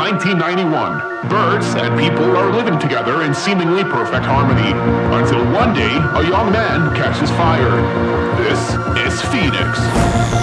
1991. Birds and people are living together in seemingly perfect harmony, until one day a young man catches fire. This is Phoenix.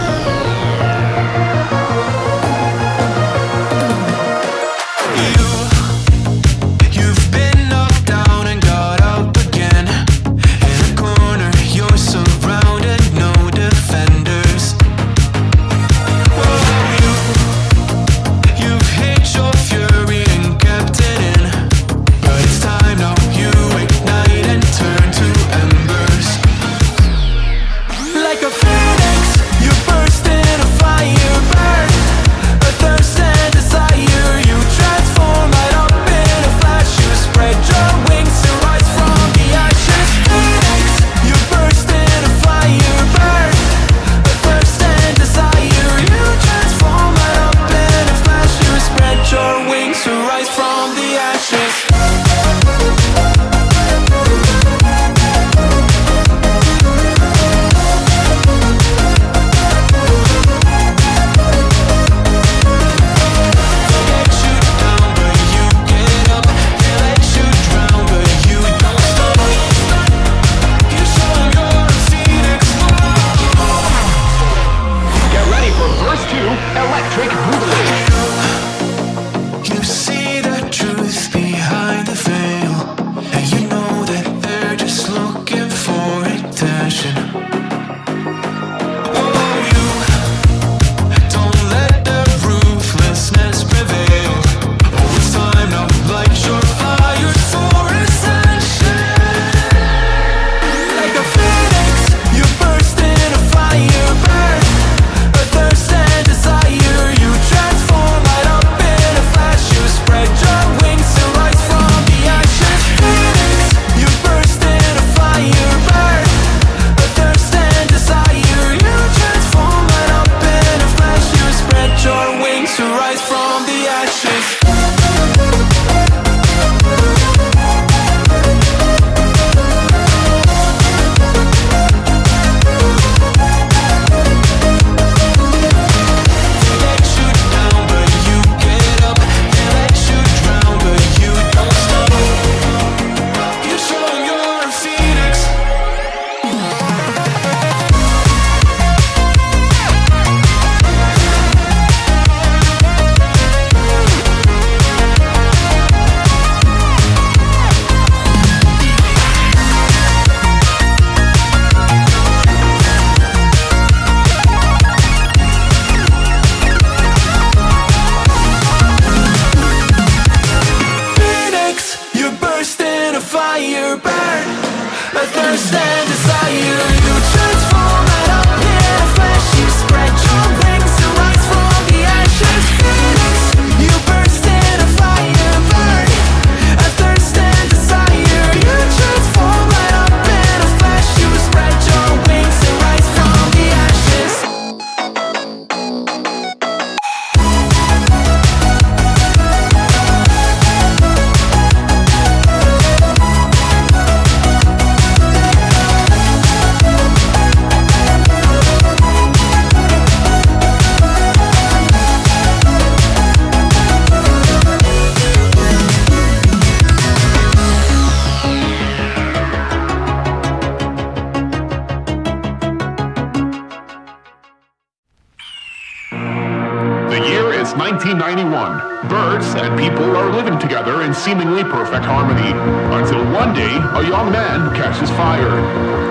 1991, birds and people are living together in seemingly perfect harmony, until one day a young man catches fire.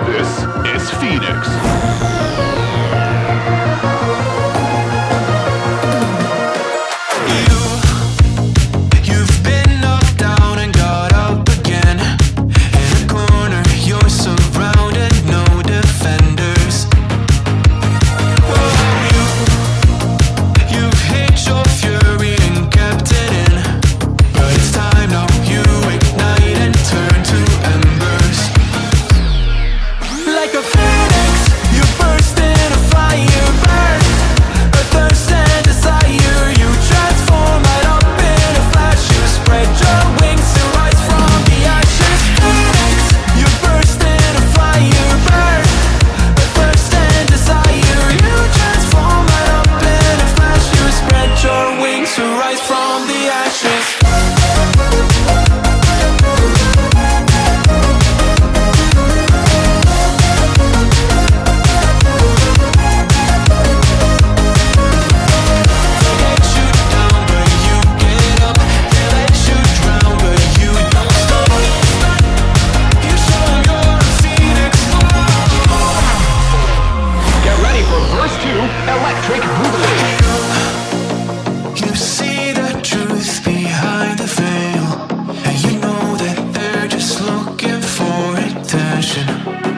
This is Phoenix. passion.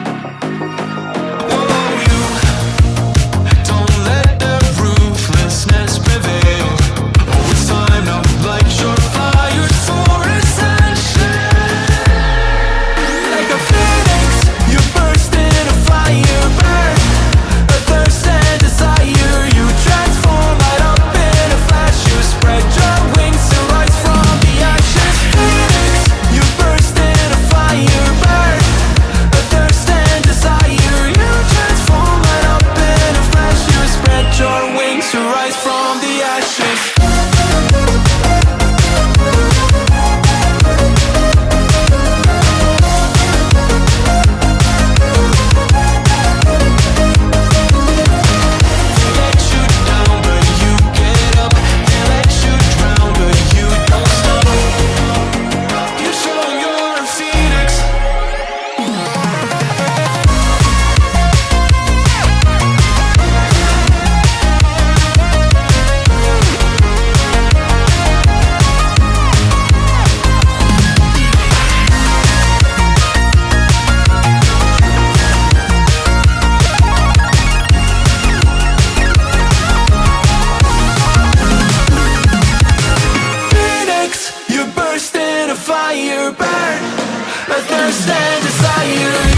but can't stand desire.